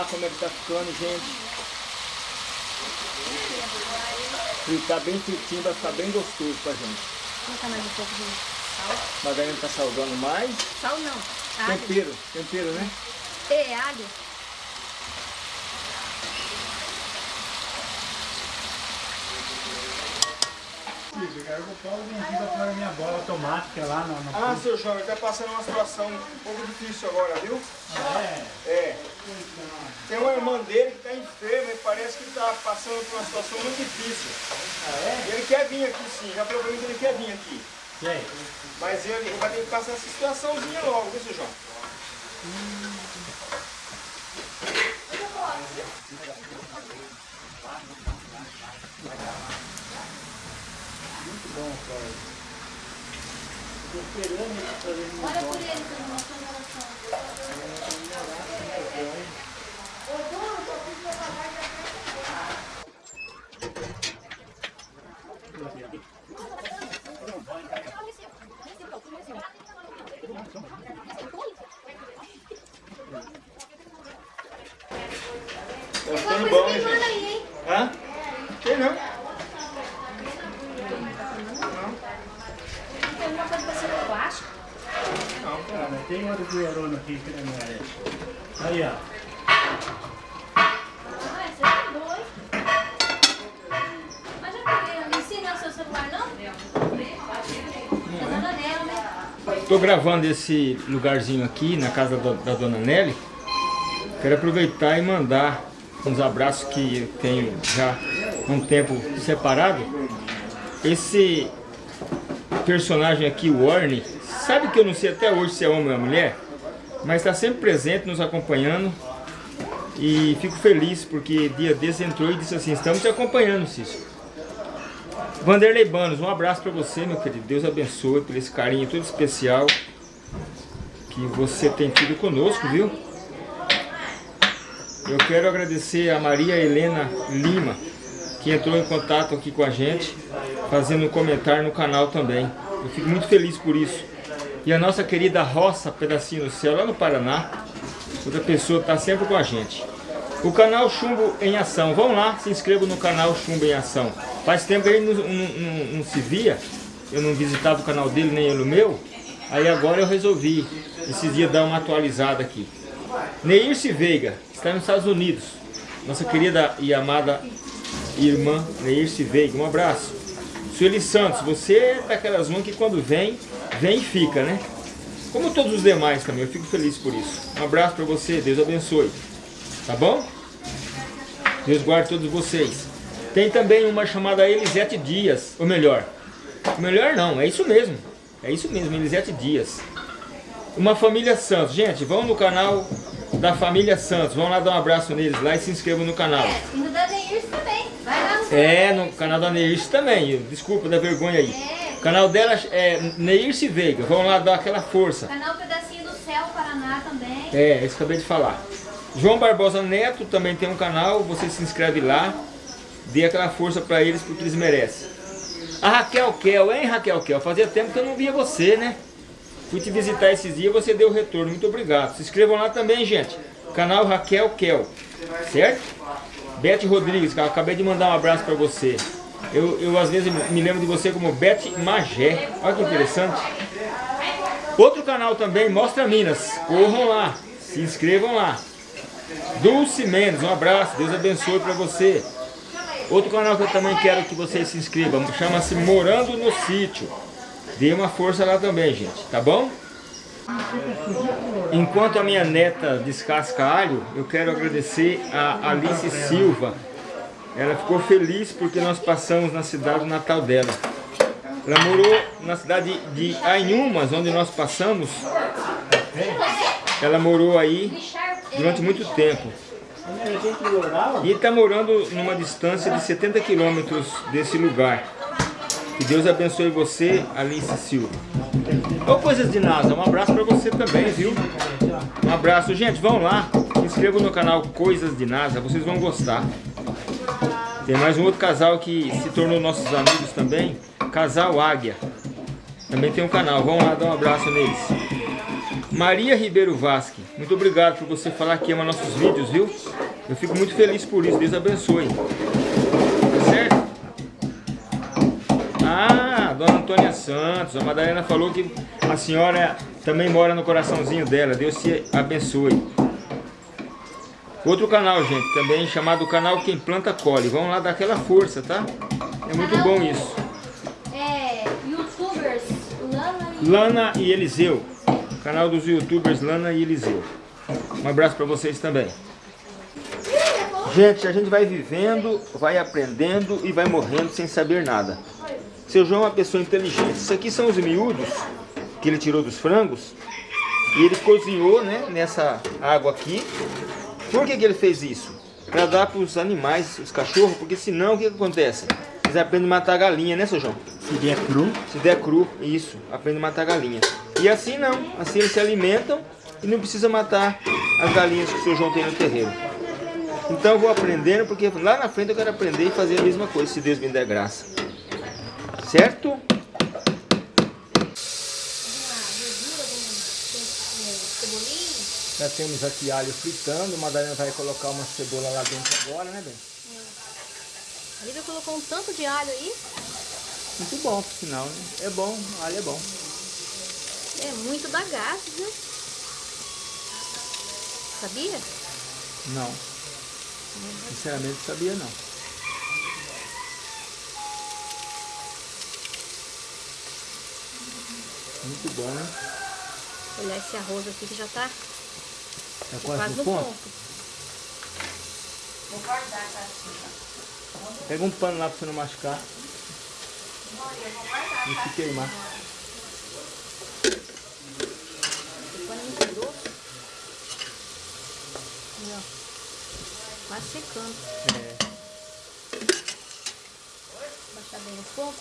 Lá como é que tá ficando, gente. Fritar bem fritinho, vai ficar bem gostoso pra gente. Colocar mais um pouco de sal. Margarina tá salgando mais. Sal não. Alho. Tempero, tempero, né? E alho. Eu vou pôr aqui pra pôr a minha bola automática lá no... no Ah, seu João, ele tá passando uma situação um pouco difícil agora, viu? é. É. Tem uma irmã dele que tá enferma e parece que tá passando por uma situação muito difícil. Ele quer vir aqui sim, já mim que ele quer vir aqui. E aí? Mas ele vai ter que passar essa situaçãozinha logo, viu, seu João? Olha por ele, seu irmão, sua oração. Tá ficando bom, hein, Manda gente? aí, hein? Hã? Tem não. Tem alguma coisa pra ser plástico? Ah, mas tem outro colherona aqui que não merece. Aí, ó. É não não? Né? Tô gravando esse lugarzinho aqui na casa da, da dona Nelly. Quero aproveitar e mandar uns abraços que eu tenho já um tempo separado. Esse personagem aqui, o Warney, sabe que eu não sei até hoje se é homem ou mulher, mas está sempre presente, nos acompanhando. E fico feliz porque dia desse entrou e disse assim, estamos te acompanhando, Cício. Vanderlei Banos, um abraço para você, meu querido. Deus abençoe por esse carinho todo especial que você tem tido conosco, viu? Eu quero agradecer a Maria Helena Lima, que entrou em contato aqui com a gente, fazendo um comentário no canal também. Eu fico muito feliz por isso. E a nossa querida Roça Pedacinho do Céu, lá no Paraná, outra pessoa está sempre com a gente. O canal Chumbo em Ação. Vão lá, se inscrevam no canal Chumbo em Ação. Faz tempo que ele não, não- não- não se via, eu não visitava o canal dele, nem ele o meu. Aí agora eu resolvi, esses dias, dar uma atualizada aqui. Neirce Veiga, está nos Estados Unidos. Nossa querida e amada irmã Neirce Veiga, um abraço. Sueli Santos, você é daquelas uma que quando vem, vem e fica, né? Como todos os demais também, eu fico feliz por isso. Um abraço para você, Deus abençoe. Tá bom? Deus guarde todos vocês. Tem também uma chamada Elisete Dias, ou melhor, melhor não, é isso mesmo. É isso mesmo, Elisete Dias. Uma família Santos. Gente, vão no canal da família Santos. Vão lá dar um abraço neles lá e se inscrevam no canal. É, e no da Neirce também. Vai lá no É, no canal da Neirce também. Desculpa da vergonha aí. É. O canal dela é Neirce Veiga. Vão lá dar aquela força. Canal Pedacinho do Céu, Paraná também. É, isso que eu acabei de falar. João Barbosa Neto também tem um canal, você se inscreve lá, dê aquela força pra eles porque eles merecem. A Raquel Kel, hein Raquel Kel? Fazia tempo que eu não via você, né? Fui te visitar esses dias, você deu retorno, muito obrigado. Se inscrevam lá também, gente. Canal Raquel Kel, certo? Beth Rodrigues, acabei de mandar um abraço pra você. Eu, eu às vezes me lembro de você como Beth Magé. Olha que interessante. Outro canal também, Mostra Minas. Corram lá, se inscrevam lá. Dulce Mendes, um abraço, Deus abençoe para você. Outro canal que eu também quero que vocês se inscrevam, chama-se Morando no Sítio. Dê uma força lá também, gente, tá bom? Enquanto a minha neta descasca alho, eu quero agradecer a Alice Silva. Ela ficou feliz porque nós passamos na cidade natal dela. Ela morou na cidade de Anhumas, onde nós passamos. Ela morou aí durante muito tempo. E está morando numa distância de 70 quilômetros desse lugar. Que Deus abençoe você, Alice Silva. Ô Coisas de NASA, um abraço para você também, viu? Um abraço. Gente, vão lá, se inscrevam no canal Coisas de NASA, vocês vão gostar. Tem mais um outro casal que se tornou nossos amigos também, Casal Águia. Também tem um canal, vão lá dar um abraço neles. Maria Ribeiro Vasque, Muito obrigado por você falar que ama nossos vídeos, viu? Eu fico muito feliz por isso. Deus abençoe. Tá certo? Ah, Dona Antônia Santos. A Madalena falou que a senhora também mora no coraçãozinho dela. Deus te abençoe. Outro canal, gente, também chamado canal Quem Planta Colhe. Vamos lá dar aquela força, tá? É muito Canal- bom isso. É, youtubers, Lana e... Lana e Eliseu. Canal dos youtubers Lana e Eliseu. Um abraço para vocês também. Gente, a gente vai vivendo, vai aprendendo e vai morrendo sem saber nada. Seu João é uma pessoa inteligente. Isso aqui são os miúdos que ele tirou dos frangos. E ele cozinhou né, nessa água aqui. Por que, que ele fez isso? Para dar para os animais, os cachorros, porque senão o que, que acontece? Eles aprendem a matar a galinha, né, seu João? Se der cru, Se der cru, isso, aprende a matar a galinha. E assim não, assim eles se alimentam e não precisa matar as galinhas que o seu João tem no terreiro. Então eu vou aprendendo, porque lá na frente eu quero aprender e fazer a mesma coisa, se Deus me der graça. Certo? Já temos aqui alho fritando, a Madalena vai colocar uma cebola lá dentro agora, né, bem? A Lívia colocou um tanto de alho aí. Muito bom, por sinal, né? É bom, alho é bom. É muito bagaço, viu? Sabia? Não. Sinceramente, sabia não. Muito bom, né? Olhar esse arroz aqui que já tá Tá quase quase no no ponto. ponto. Pega um pano lá pra você não machucar. Não se queimar. O pano é muito grosso. Aí, ó. Quase secando. É. Baixar bem o fogo.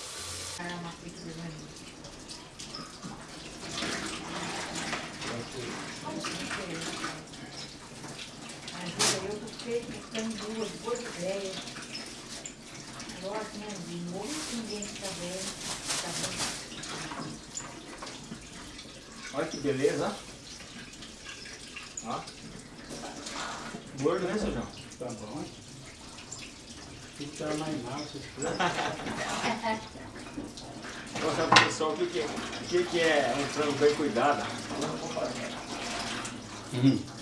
Olha que beleza, ó. Gordo, né, seu João? tá bom. Fica mais mal, essas coisas. Vou mostrar pro pessoal o que, que, é- o que, que é um frango bem cuidado. Mm-hmm.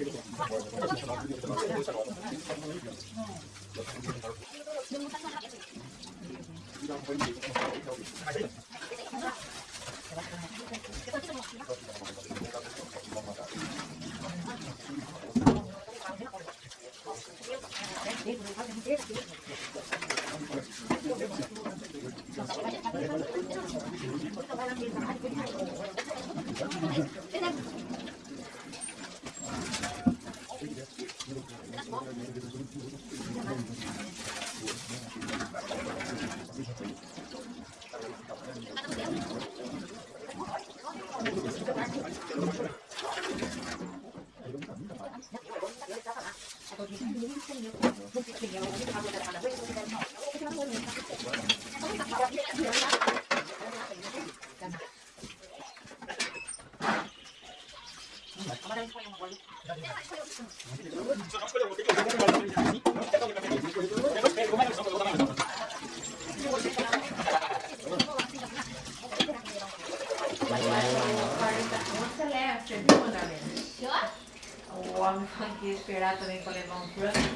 みんなも入ってきました。esperar também para levar um frango.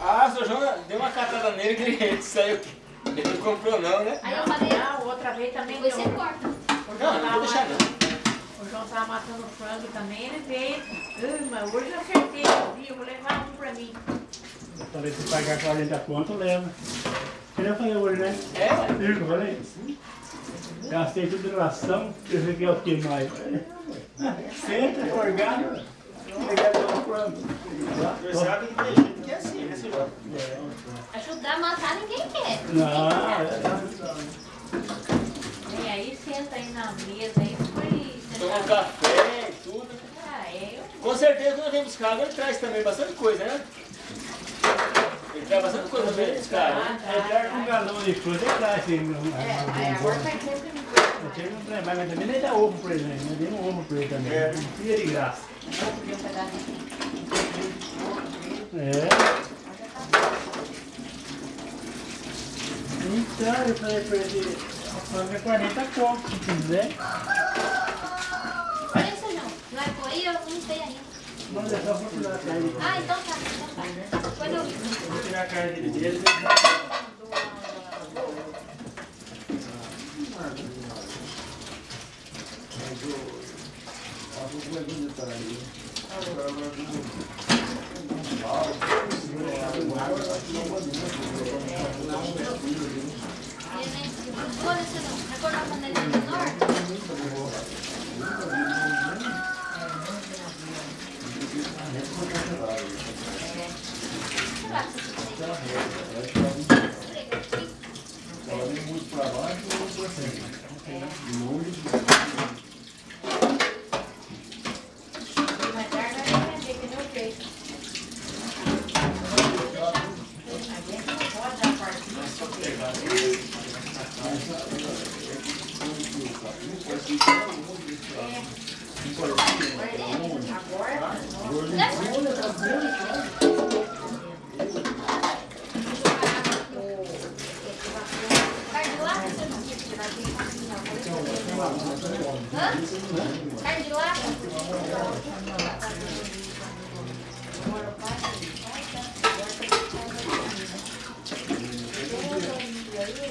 Ah, seu João deu uma catada nele que ele saiu. Ele não comprou não, né? Aí eu falei, Ah, outra vez também Depois deu. você corta. O Não, João não tava vou deixar matando- não. O João tava matando frango também, ele veio. "Ah, mas hoje eu acertei, eu vi, eu vou levar um pra mim. Eu falei, se pagar 40 conto, leva. Que nem eu falei hoje, né? É, Eu falei, gastei tudo em ração, eu sei que é o que mais. Senta, forgado, pegar pelo frango. você sabe que tem gente que é assim, né, seu João? Ajudar a matar ninguém quer. Não, E aí senta aí na mesa aí, foi. Toma um café e tudo. Ah, é, eu Com certeza quando vem buscar água ele traz também bastante coisa, né? Ele traz bastante coisa pra ele buscar, é claro que um galão de fruta é traz, não- É, aí agora faz tempo que não Eu trabalho, mas também nem dá ovo pra ele, né? Dei um ovo pra ele também. É. Precisa de graça. Vou. É. Então, eu falei pra ele, a frango é 40 conto, se quiser. Olha isso, João. Não é por aí, eu não sei ainda. Mas é só procurar a carne. Ah, então tá, então tá. Depois eu... Vou tirar a carne dele. Olha isso, João. Vai cortar a panelinha menor? Sei lá se você Mais tarde vai aprender que nem o peixe. A gente não pode dar partida. Agora, Carne de lata, você não?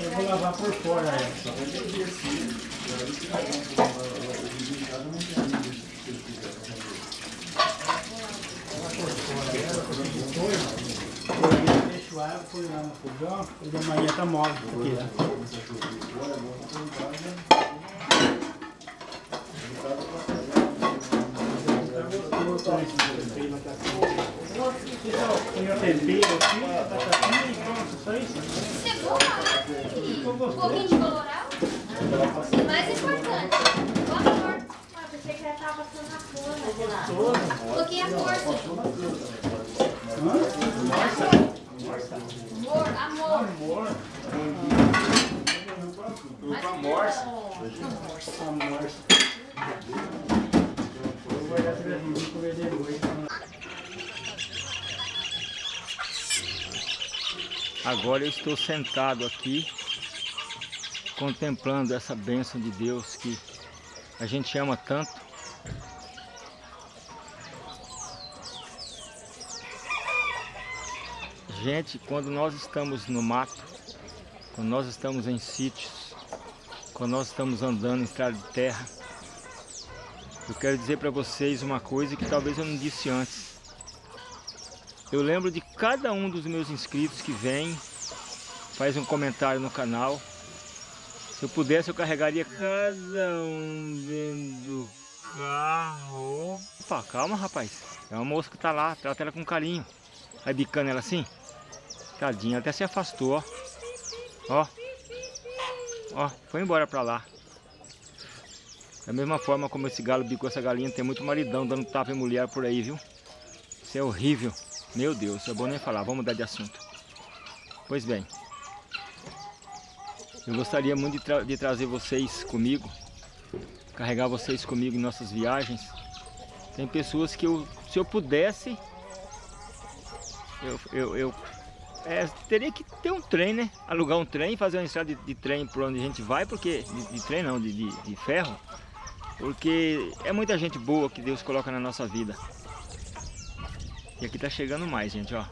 Eu vou lavar por fora essa. Água, põe lá no fogão, e de manhã tá mole aqui, né? Põe o tempero aqui, batatinha e pronto, só isso. Cebola, ai. Um pouquinho de colorau. Mais importante, o amor. Ah, pensei que ela tava passando na forma. Um pouquinho a força. Amor, amor. Amor, amor. Eu vou olhar pra mim e comer depois. Agora eu estou sentado aqui, contemplando essa bênção de Deus que a gente ama tanto. Gente, quando nós estamos no mato, quando nós estamos em sítios, quando nós estamos andando em estrada de terra, eu quero dizer para vocês uma coisa que talvez eu não disse antes. Eu lembro de cada um dos meus inscritos que vem, faz um comentário no canal. Se eu pudesse, eu carregaria cada um dentro do carro. Opa, calma, rapaz. É uma moça que tá lá, trata ela com carinho. Vai bicando ela assim. Tadinha, até se afastou, ó. Ó. Ó, foi embora pra lá. Da mesma forma como esse galo bicou essa galinha, tem muito maridão dando tapa em mulher por aí, viu? Isso é horrível. Meu Deus, é bom nem falar. Vamos mudar de assunto. Pois bem. Eu gostaria muito de, tra de trazer vocês comigo. Carregar vocês comigo em nossas viagens. Tem pessoas que eu, se eu pudesse, eu, eu, eu é, teria que ter um trem, né? Alugar um trem, fazer uma estrada de, de trem por onde a gente vai, porque. De, de trem não, de, de, ferro. Porque é muita gente boa que Deus coloca na nossa vida. E aqui tá chegando mais, gente, ó.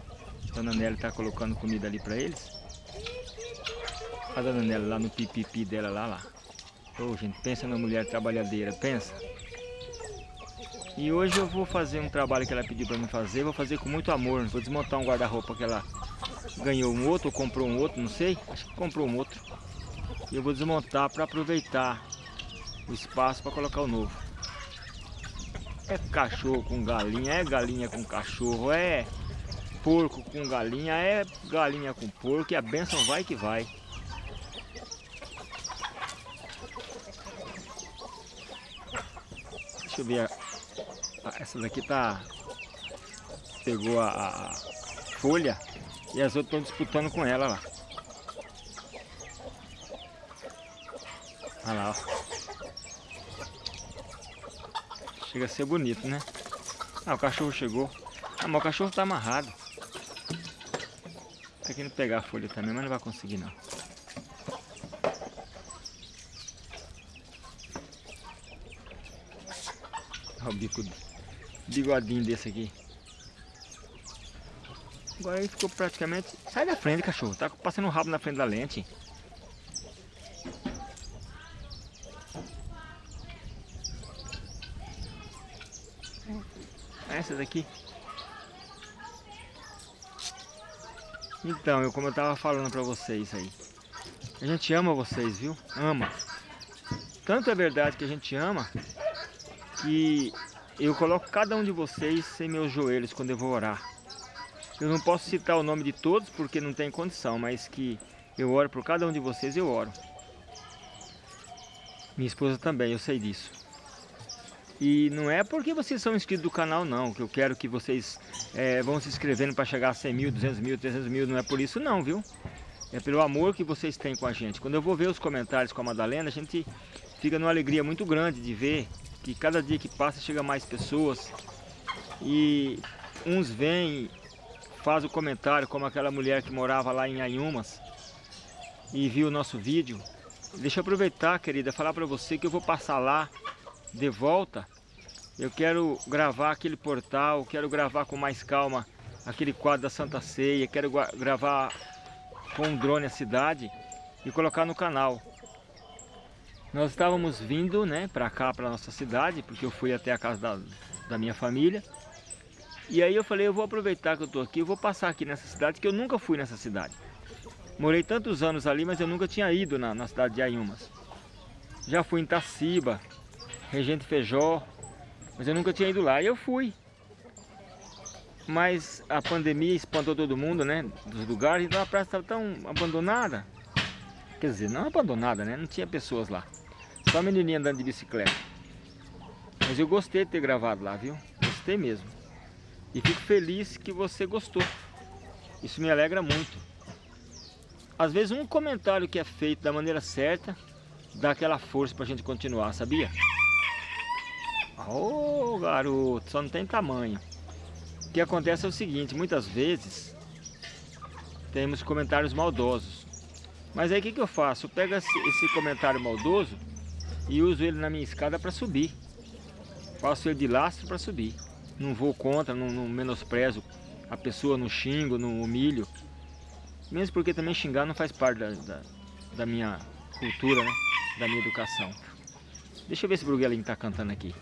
Dona Nelly tá colocando comida ali pra eles. A Dona Nelly lá no pipipi dela, lá, lá. Ô, oh, gente, pensa na mulher trabalhadeira, pensa. E hoje eu vou fazer um trabalho que ela pediu para mim fazer, vou fazer com muito amor. Vou desmontar um guarda-roupa que ela ganhou um outro ou comprou um outro, não sei. Acho que comprou um outro. E eu vou desmontar para aproveitar o espaço para colocar o novo. É cachorro com galinha, é galinha com cachorro, é porco com galinha, é galinha com porco e a benção vai que vai. Deixa eu ver essa daqui tá... Pegou a, a folha e as outras estão disputando com ela lá. Olha lá, ó. Chega a ser bonito, né? Ah, o cachorro chegou. Ah, mas o cachorro tá amarrado. Tá querendo pegar a folha também, mas não vai conseguir não. Olha o bico bigodinho desse aqui. Agora ele ficou praticamente... Sai da frente, cachorro. Tá passando o rabo na frente da lente. Essa daqui. Então, eu, como eu tava falando pra vocês aí. A gente ama vocês, viu? Ama. Tanto é verdade que a gente ama que eu coloco cada um de vocês em meus joelhos quando eu vou orar. Eu não posso citar o nome de todos porque não tem condição, mas que eu oro por cada um de vocês, eu oro. Minha esposa também, eu sei disso. E não é porque vocês são inscritos do canal não, que eu quero que vocês é, vão se inscrevendo para chegar a 100 mil, 200 mil, 300 mil, não é por isso não, viu? É pelo amor que vocês têm com a gente. Quando eu vou ver os comentários com a Madalena, a gente fica numa alegria muito grande de ver que cada dia que passa chega mais pessoas e uns vêm faz o comentário como aquela mulher que morava lá em Anhumas e viu o nosso vídeo. Deixa eu aproveitar querida falar para você que eu vou passar lá de volta. Eu quero gravar aquele portal quero gravar com mais calma aquele quadro da Santa Ceia quero gravar com um drone a cidade e colocar no canal. Nós estávamos vindo né, para cá, para nossa cidade, porque eu fui até a casa da, da minha família. E aí eu falei, eu vou aproveitar que eu estou aqui, eu vou passar aqui nessa cidade, que eu nunca fui nessa cidade. Morei tantos anos ali, mas eu nunca tinha ido na, na cidade de Ayumas. Já fui em Taciba, Regente Feijó, mas eu nunca tinha ido lá. E eu fui. Mas a pandemia espantou todo mundo, né? Dos lugares, então a praça estava tão abandonada. Quer dizer, não abandonada, né? Não tinha pessoas lá. Só a menininha andando de bicicleta. Mas eu gostei de ter gravado lá, viu? Gostei mesmo. E fico feliz que você gostou. Isso me alegra muito. Às vezes um comentário que é feito da maneira certa dá aquela força pra gente continuar, sabia? Ô oh, garoto, só não tem tamanho. O que acontece é o seguinte, muitas vezes temos comentários maldosos. Mas aí o que, que eu faço? Eu pego esse comentário maldoso e uso ele na minha escada para subir. Faço ele de lastro para subir. Não vou contra, não, não, menosprezo a pessoa, não xingo, não humilho. Mesmo porque também xingar não faz parte da, da, da minha cultura, né? Da minha educação. Deixa eu ver se o Bruguelinho tá cantando aqui.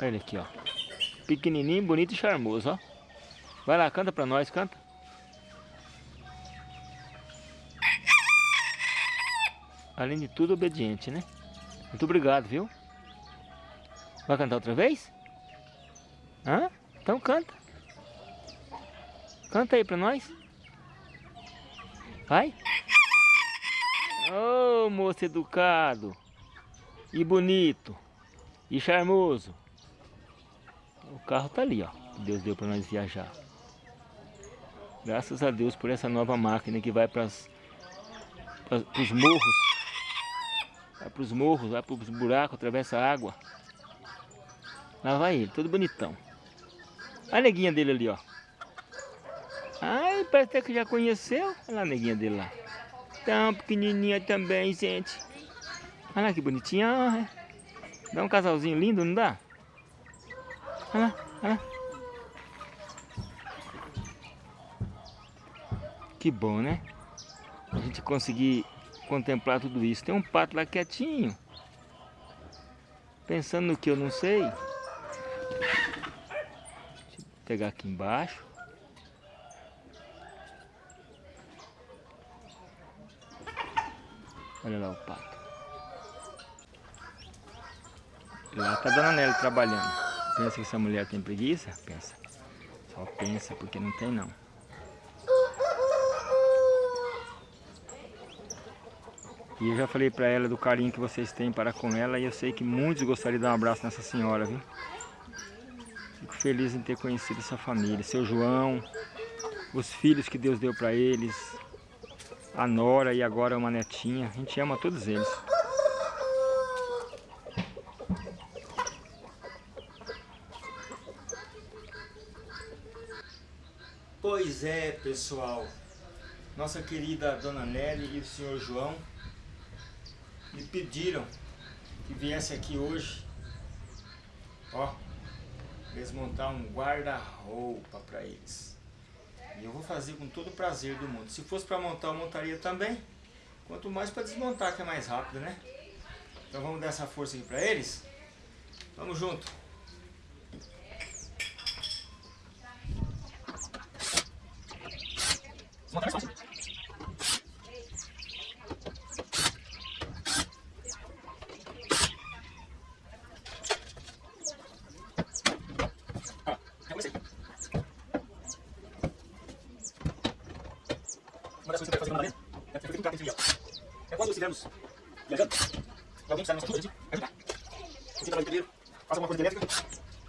Olha ele aqui, ó. Pequenininho, bonito e charmoso, ó. Vai lá, canta pra nós, canta. além de tudo, obediente, né? Muito obrigado, viu? Vai cantar outra vez? Hã? Então canta. Canta aí pra nós. Vai. Ô, oh, moço educado. E bonito. E charmoso. O carro tá ali, ó. Deus deu para nós viajar. Graças a Deus por essa nova máquina que vai para os morros Vai para os morros, vai para os buracos, atravessa a água. Lá vai ele, todo bonitão. Olha a neguinha dele ali, ó. Ai, parece até que já conheceu. Olha lá a neguinha dele lá. Tão pequenininha também, gente. Olha lá que bonitinha. É. Dá um casalzinho lindo, não dá? Olha lá, olha lá. Que bom, né? A gente conseguir contemplar tudo isso. Tem um pato lá quietinho. Pensando no que eu não sei. Pegar aqui embaixo. Olha lá o pato. Lá tá a Dona Nelly trabalhando. Pensa que essa mulher tem preguiça? Pensa. Só pensa porque não tem não. E eu já falei para ela do carinho que vocês têm para com ela e eu sei que muitos gostariam de dar um abraço nessa senhora, viu? Feliz em ter conhecido essa família, seu João, os filhos que Deus deu para eles, a nora e agora uma netinha. A gente ama todos eles. Pois é, pessoal. Nossa querida Dona Nelly e o senhor João me pediram que viesse aqui hoje, ó, desmontar um guarda-roupa para eles. E eu vou fazer com todo o prazer do mundo. Se fosse para montar, eu montaria também. Quanto mais para desmontar, que é mais rápido, né? Então vamos dar essa força aqui para eles. Vamos junto. Desmontar estivermos viajando, e alguém precisar da nossa ajuda, a gente ajudar. Você trabalha inteiro, faça alguma coisa elétrica,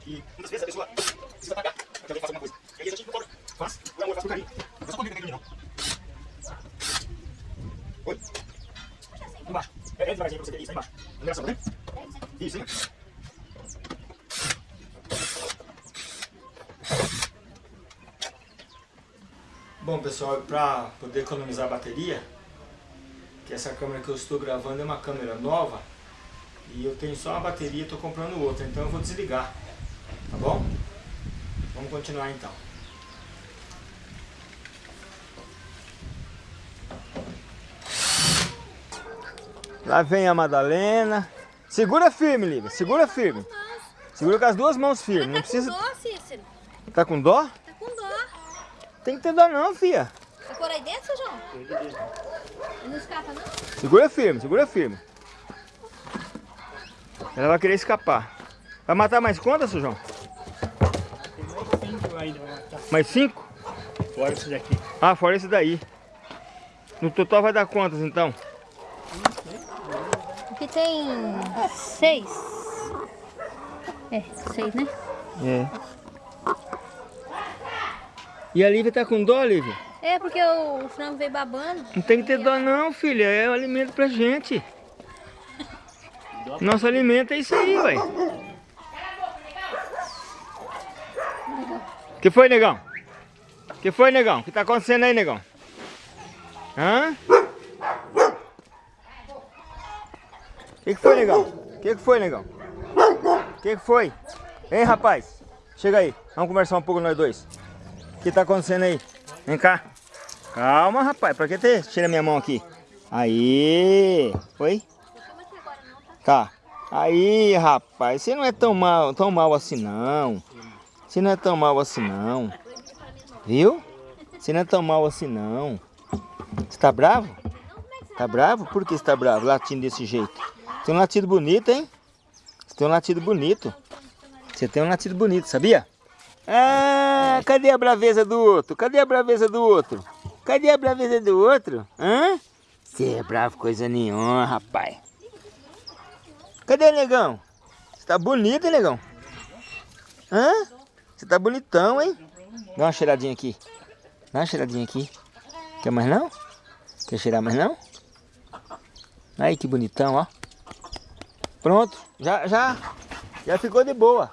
e muitas vezes a pessoa precisa pagar para que alguém faça alguma coisa. E aí a gente não cobra, faz, por amor, faz por carinho. Não é só comigo naquele não. Oi? Embaixo. É, é devagarzinho pra você ter isso, aí embaixo. Numeração, né? Isso, hein? Bom pessoal, para poder economizar a bateria, que essa câmera que eu estou gravando é uma câmera nova e eu tenho só uma bateria e estou comprando outra, então eu vou desligar, tá bom? Vamos continuar então. Lá vem a Madalena. Segura firme, Lívia, segura firme. Segura com as duas mãos firmes. Não tá precisa... com dó, Cícero. Tá com dó? Tá com dó. Tem que ter dó não, filha. Tá por aí dentro, João? Não escapa, não? Segura firme, segura firme. Ela vai querer escapar. Vai matar mais quantas, seu João? Tem mais cinco ainda vai matar. Mais cinco? Fora esse daqui. Ah, fora esse daí. No total vai dar quantas, então? Aqui tem seis. É, seis, né? É. E a Lívia tá com dó, Lívia? É, porque o frango veio babando. Não tem que ter dó não, filha. É o alimento pra gente. Nosso alimento é isso aí, ué. que foi, negão? que foi, negão? O que tá acontecendo aí, negão? Hã? O que, que foi, negão? O que, que foi, negão? O que, que foi? Hein, rapaz? Chega aí. Vamos conversar um pouco nós dois. O que tá acontecendo aí? Vem cá. Calma, rapaz. Pra que você tira minha mão aqui? Aí. Oi? Tá. Aí, rapaz. Você não é tão mal, tão mal assim, não. Você não é tão mal assim, não. Viu? Você não é tão mal assim, não. Você tá bravo? Tá bravo? Por que você tá bravo? Latindo desse jeito. Tem um latido bonito, hein? Você tem um latido bonito. Você tem um latido bonito, sabia? Ah, cadê a braveza do outro? Cadê a braveza do outro? Cadê a braveza do outro? Hã? Você é bravo coisa nenhuma, rapaz. Cadê, negão? Você tá bonito, hein, negão? Hã? Você tá bonitão, hein? Dá uma cheiradinha aqui. Dá uma cheiradinha aqui. Quer mais não? Quer cheirar mais não? Aí, que bonitão, ó. Pronto. Já, já, já ficou de boa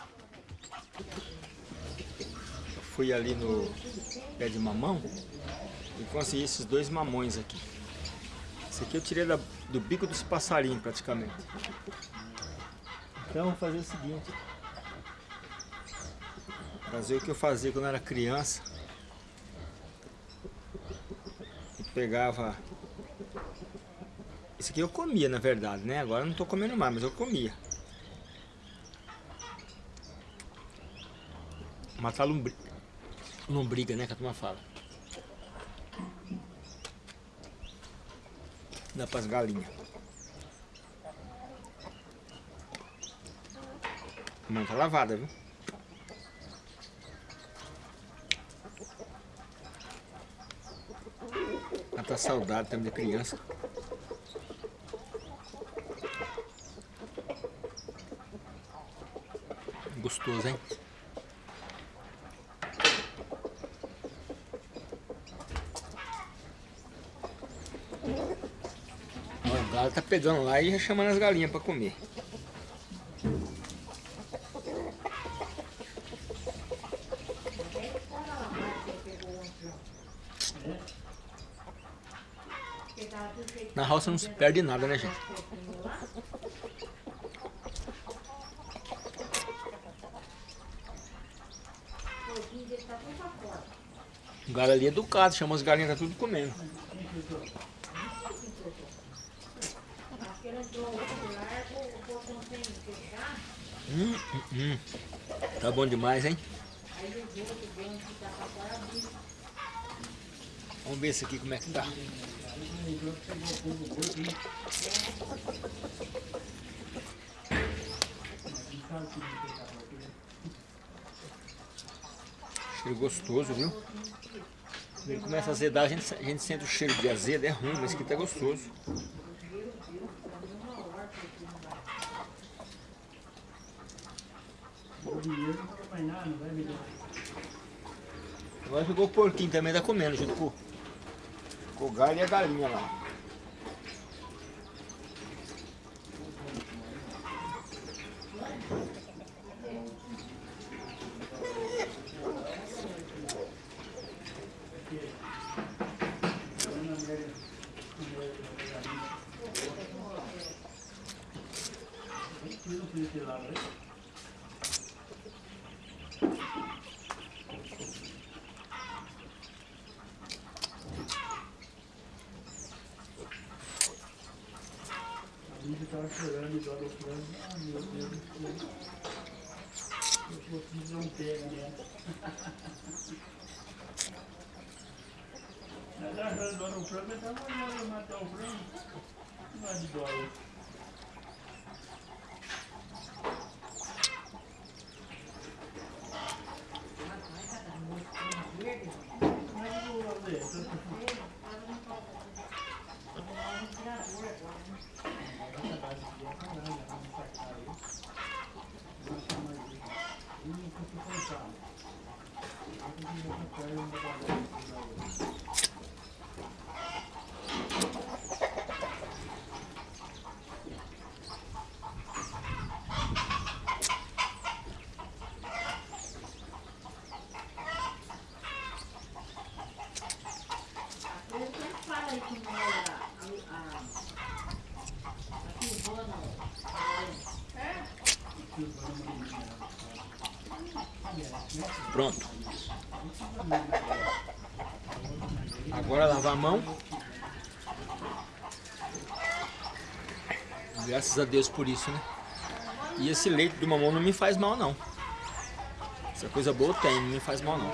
fui ali no pé de mamão e consegui esses dois mamões aqui. Esse aqui eu tirei da, do bico dos passarinhos praticamente. Então vou fazer o seguinte. Fazer o que eu fazia quando era criança. pegava... Esse aqui eu comia, na verdade, né? Agora eu não tô comendo mais, mas eu comia. Matar lombriga, lombriga né? Que a turma fala. Dá pras galinhas. Mão tá lavada, viu? Ela tá saudade também da criança. Gostoso, hein? O galo tá pegando lá e chamando as galinhas para comer. Na roça não se perde nada, né, gente? O galo ali é educado, chama as galinhas, tá tudo comendo. Hum, hum, hum. Tá bom demais, hein? Vamos ver esse aqui como é que tá. Cheiro gostoso, viu? Ele começa a azedar, a gente, a gente sente o cheiro de azedo, é ruim, mas que tá gostoso. Ficou o porquinho também, tá comendo junto com, com o galho e a galinha lá. estava igual eu falando, ah meu Deus do céu. Eu fiz não pega né? Agora a dona o frango, eu estava olhando matar o frango. Não é de dólar. Pronto. Agora lavar a mão. Graças a Deus por isso, né? E esse leite do mamão não me faz mal, não. Essa coisa boa tem, não me faz mal, não.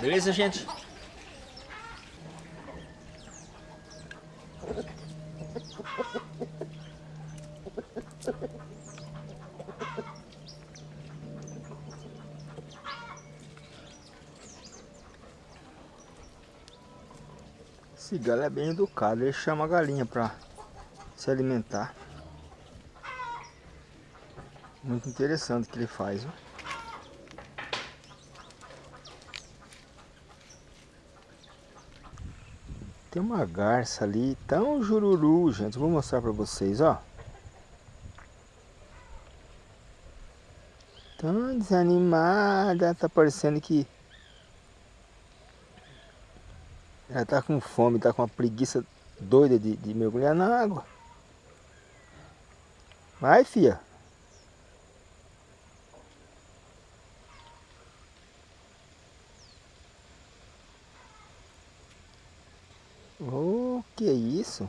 Beleza, gente? Galo é bem educado, ele chama a galinha para se alimentar. Muito interessante o que ele faz. Viu? Tem uma garça ali, tão jururu, gente. Vou mostrar para vocês, ó. Tão desanimada, tá parecendo que ela tá com fome, tá com uma preguiça doida de, de mergulhar na água. Vai, fia. Oh, que isso?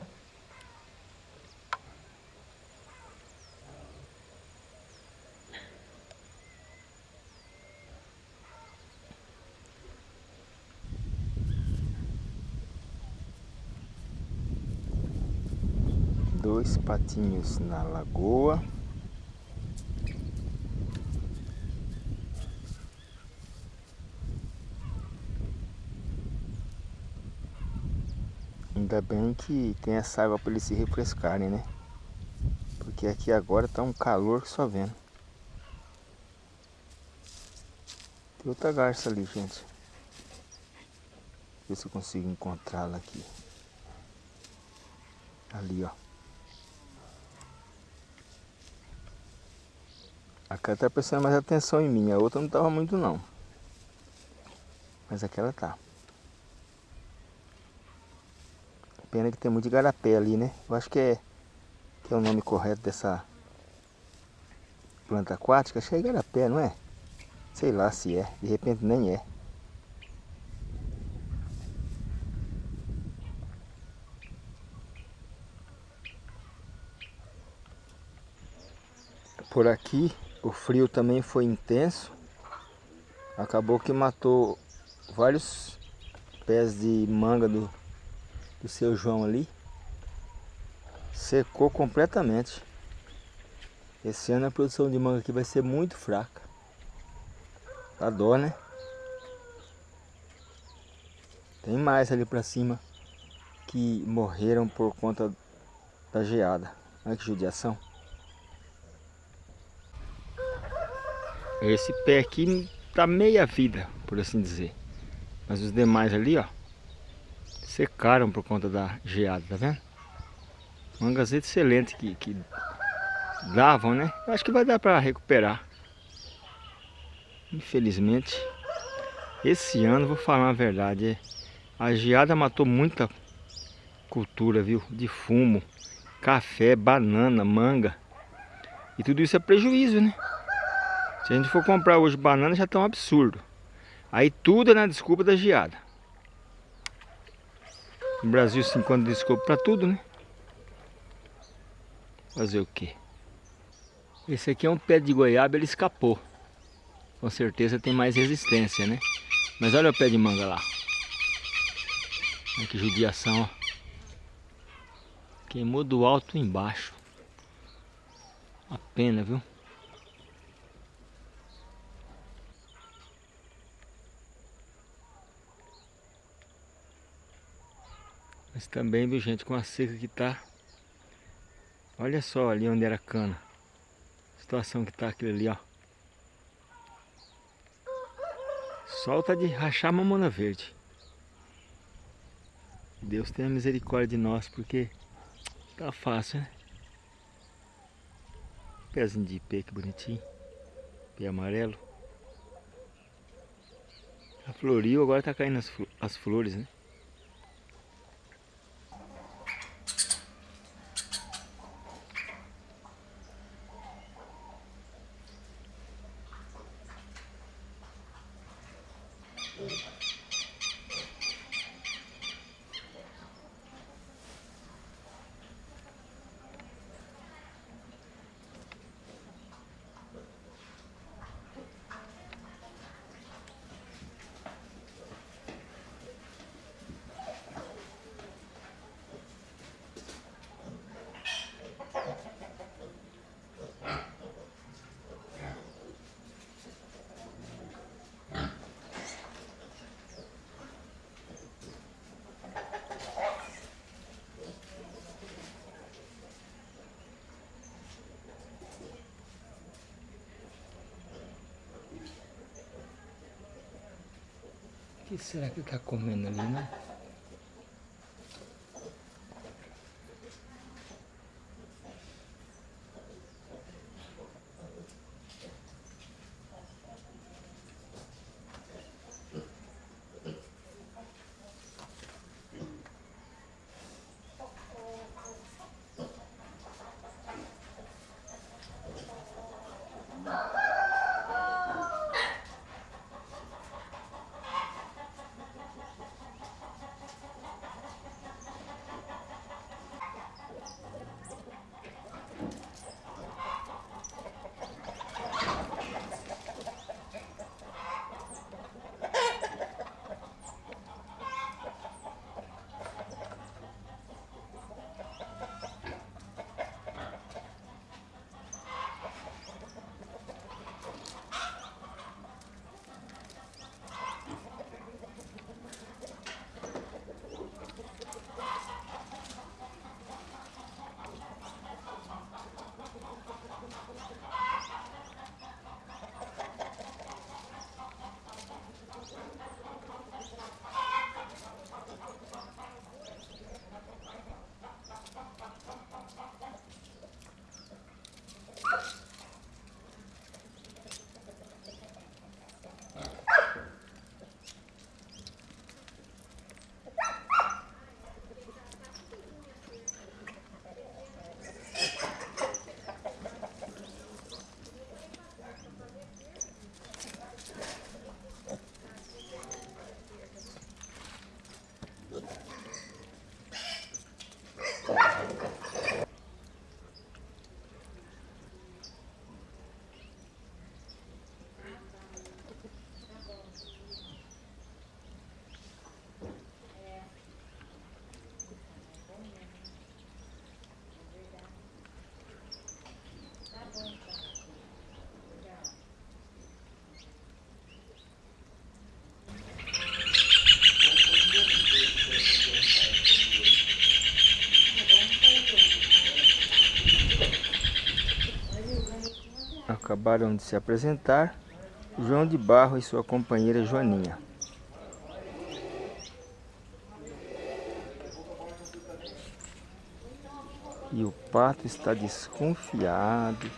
Dois patinhos na lagoa. Ainda bem que tem essa água para eles se refrescarem, né? Porque aqui agora tá um calor que só vendo. Tem outra garça ali, gente. Ver se eu consigo encontrá-la aqui. Ali, ó. A cara tá prestando mais atenção em mim, a outra não tava muito não. Mas aquela tá. Pena que tem muito igarapé ali, né? Eu acho que é, que é o nome correto dessa planta aquática. Acho que é não é? Sei lá se é. De repente nem é. Por aqui o frio também foi intenso. Acabou que matou vários pés de manga do, do seu João ali secou completamente. Esse ano a produção de manga aqui vai ser muito fraca. Tá dó, né? Tem mais ali pra cima que morreram por conta da geada. Olha que judiação. Esse pé aqui tá meia vida, por assim dizer. Mas os demais ali, ó, secaram por conta da geada, tá vendo? Mangas excelentes que, que davam, né? Eu acho que vai dar para recuperar. Infelizmente, esse ano, vou falar a verdade, a geada matou muita cultura, viu? De fumo, café, banana, manga. E tudo isso é prejuízo, né? Se a gente for comprar hoje banana, já tá um absurdo. Aí tudo é na desculpa da geada. No Brasil se encontra desculpa para tudo, né? Fazer o quê? Esse aqui é um pé de goiaba, ele escapou. Com certeza tem mais resistência, né? Mas olha o pé de manga lá. Olha que judiação, ó. Queimou do alto embaixo. A pena, viu? Mas também, viu gente, com a seca que tá. Olha só ali onde era cana. A situação que tá aquilo ali, ó. Solta de rachar mamona verde. Deus tenha misericórdia de nós, porque tá fácil, né? Pezinho de ipê, que bonitinho. Pé amarelo. A floriu, agora tá caindo as, as flores, né? Que será que está comendo ali, né? Acabaram de se apresentar João de Barro e sua companheira Joaninha. E o pato está desconfiado,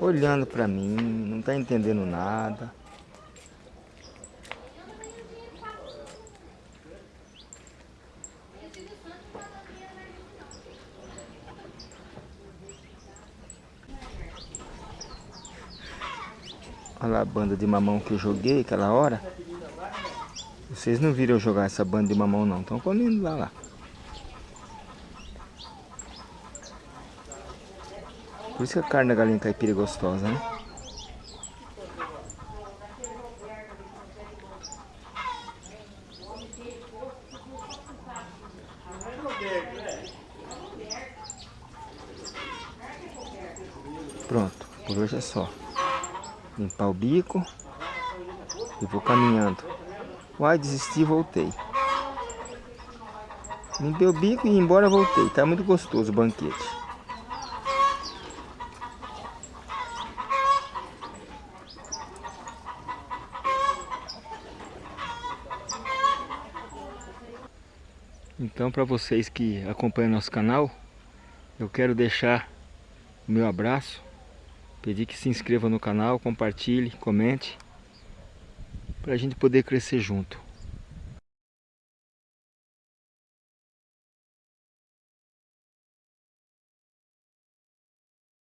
olhando para mim, não está entendendo nada. Olha lá a banda de mamão que eu joguei aquela hora. Vocês não viram eu jogar essa banda de mamão não, estão comendo lá lá. Por isso que a carne da galinha caipira é gostosa, né? Pronto, por hoje é só. Limpar o bico e vou caminhando. Uai, desisti e voltei. Limpei o bico e embora voltei. Tá muito gostoso o banquete. Então, para vocês que acompanham nosso canal, eu quero deixar o meu abraço, pedir que se inscreva no canal, compartilhe, comente, para a gente poder crescer junto.